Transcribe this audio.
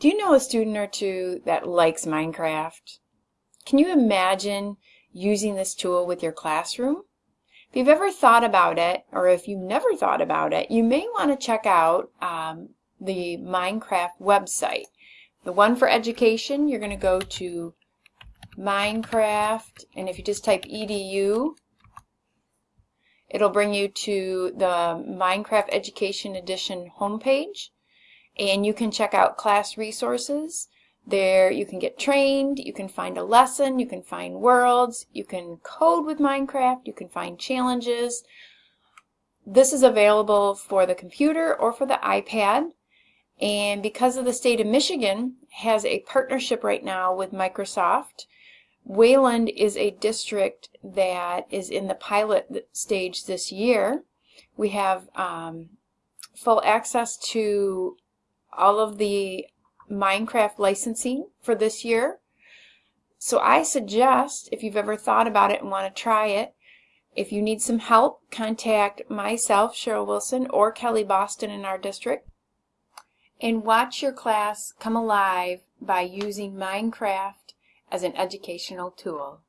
Do you know a student or two that likes Minecraft? Can you imagine using this tool with your classroom? If you've ever thought about it, or if you've never thought about it, you may want to check out um, the Minecraft website. The one for education, you're going to go to Minecraft, and if you just type edu, it'll bring you to the Minecraft Education Edition homepage and you can check out class resources. There you can get trained, you can find a lesson, you can find worlds, you can code with Minecraft, you can find challenges. This is available for the computer or for the iPad. And because of the state of Michigan has a partnership right now with Microsoft, Wayland is a district that is in the pilot stage this year. We have um, full access to all of the Minecraft licensing for this year. So I suggest, if you've ever thought about it and want to try it, if you need some help, contact myself, Cheryl Wilson, or Kelly Boston in our district. And watch your class come alive by using Minecraft as an educational tool.